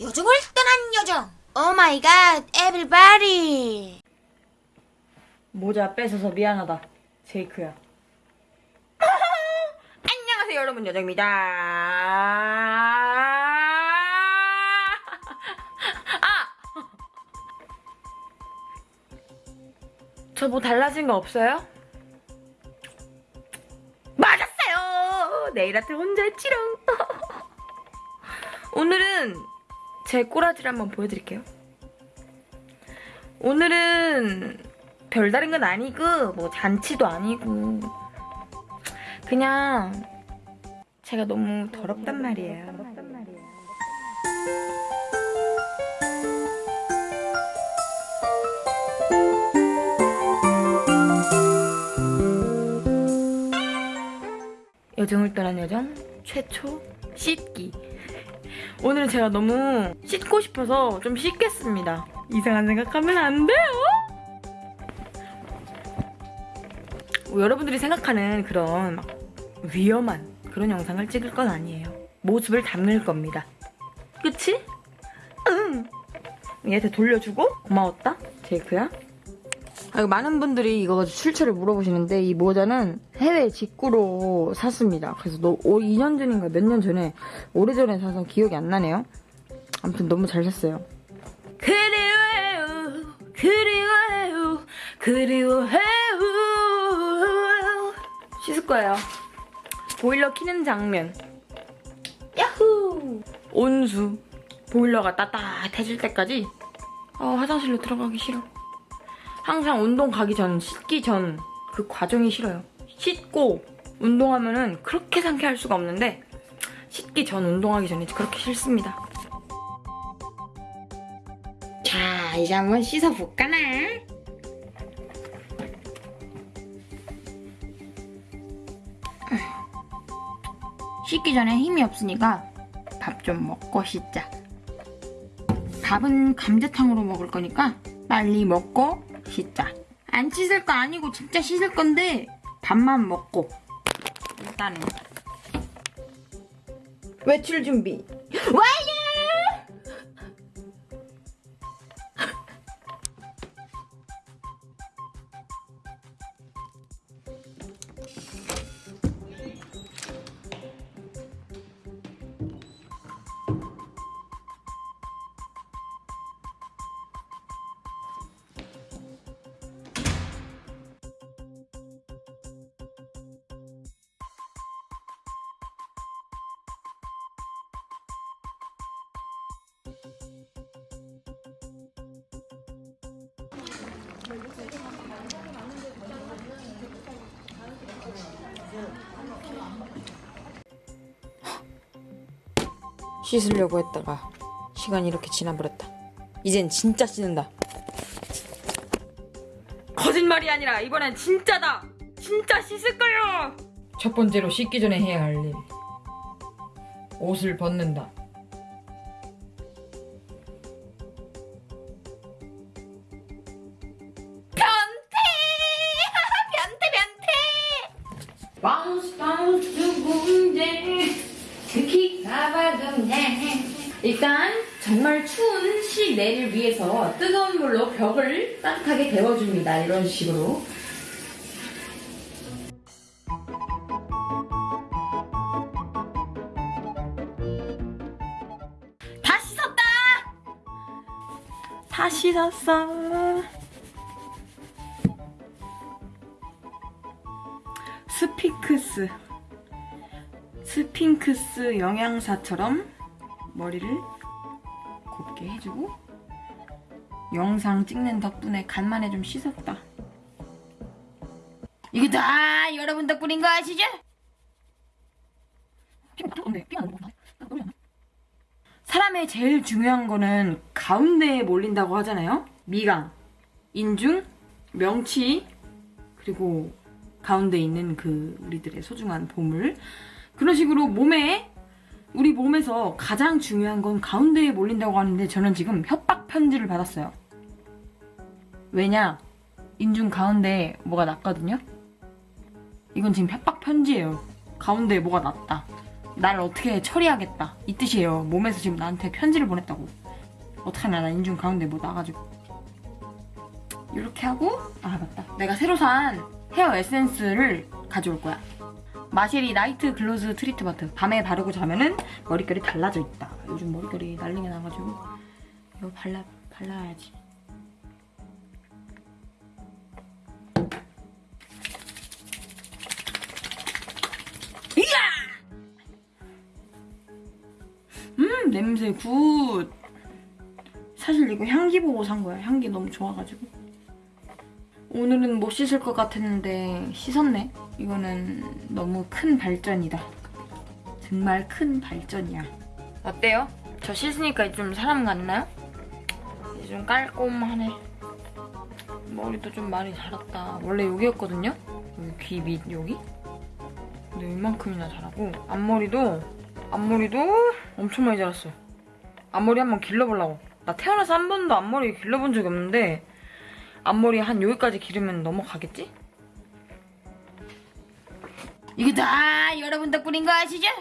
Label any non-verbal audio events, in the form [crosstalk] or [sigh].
요정을 떠난 요정. Oh my God, everybody. 모자 뺏어서 미안하다. 제이크야. [laughs] 안녕하세요 여러분 여정입니다. [laughs] 아! [laughs] 저 뭐 달라진 거 없어요? 맞았어요! 네일 아트 혼자 했지롱. 오늘은 제 꼬라지를 한번 보여드릴게요. 오늘은 별다른 건 아니고 뭐 잔치도 아니고 그냥 제가 너무 더럽단 말이에요. 여정을 떠난 여정 최초 씻기 오늘은 제가 너무 씻고 싶어서 좀 씻겠습니다 이상한 생각하면 안 돼요 뭐 여러분들이 생각하는 그런 막 위험한 그런 영상을 찍을 건 아니에요. 모습을 담을 겁니다. 그치? 응. 얘한테 돌려주고 고마웠다. 제이크야. 아, 많은 분들이 이거 출처를 물어보시는데 이 모자는 해외 직구로 샀습니다. 그래서 너 2년 전인가 몇 년 전에 오래전에 사서 기억이 안 나네요. 아무튼 너무 잘 샀어요. 그리워해요 그리워해요 그리워해요. 씻을 거예요. 보일러 키는 장면. 야후 온수. 보일러가 따뜻해질 때까지? 어, 화장실로 들어가기 싫어 항상 운동 가기 전 씻기 전 그 과정이 싫어요 씻고 운동하면 은 그렇게 상쾌할 수가 없는데 씻기 전 운동하기 전에 그렇게 싫습니다 자, 이제 한번 씻어볼까나? 씻기 전에 힘이 없으니까 밥 좀 먹고 씻자. 밥은 감자탕으로 먹을 거니까 빨리 먹고 씻자. 안 씻을 거 아니고 진짜 씻을 건데 밥만 먹고 일단은 외출 준비 완료! 씻으려고 했다가 시간이 이렇게 지나버렸다. 이젠 진짜 씻는다. 거짓말이 아니라 이번엔 진짜다. 진짜 씻을 거요. 첫 번째로 씻기 전에 해야 할 일. 옷을 벗는다. 바운스 바운스 공제. 특히 가봐금네 일단 정말 추운 실내를 위해서 뜨거운 물로 벽을 따뜻하게 데워줍니다. 이런 식으로. 다 씻었다! 다 씻었어 스피크스 스핑크스 영양사처럼 머리를 곱게 해주고 영상 찍는 덕분에 간만에 좀 씻었다. 이게 다 여러분 덕분인 거 아시죠? 사람의 제일 중요한 거는 가운데에 몰린다고 하잖아요. 미간, 인중, 명치, 그리고 가운데 있는 그 우리들의 소중한 보물. 그런 식으로 몸에 우리 몸에서 가장 중요한 건 가운데에 몰린다고 하는데 저는 지금 협박 편지를 받았어요. 왜냐? 인중 가운데에 뭐가 났거든요? 이건 지금 협박 편지예요. 가운데에 뭐가 났다. 나를 어떻게 처리하겠다 이 뜻이에요. 몸에서 지금 나한테 편지를 보냈다고. 어떡하냐 나 인중 가운데 뭐 나가지고. 이렇게 하고 아 맞다. 내가 새로 산 헤어 에센스를 가져올 거야. 마쉐리 night gloss treatment 밤에 바르고 자면은 머릿결이 달라져 있다. 요즘 머릿결이 난리가 나가지고 이거 발라 발라야지. 음 냄새 good. 사실 이거 향기 보고 산 거야. 향기 너무 좋아가지고. 오늘은 못 씻을 것 같았는데 씻었네. 이거는 너무 큰 발전이다. 정말 큰 발전이야. 어때요? 저 씻으니까 좀 사람 같나요? 좀 깔끔하네. 머리도 좀 많이 자랐다. 원래 여기였거든요? 여기 귀 밑 여기? 근데 이만큼이나 자라고 앞머리도 앞머리도 엄청 많이 자랐어요. 앞머리 한번 길러보려고. 나 태어나서 한 번도 앞머리 길러본 적이 없는데 앞머리 한 여기까지 기르면 넘어가겠지? 이거 다 여러분 덕분인 거 아시죠?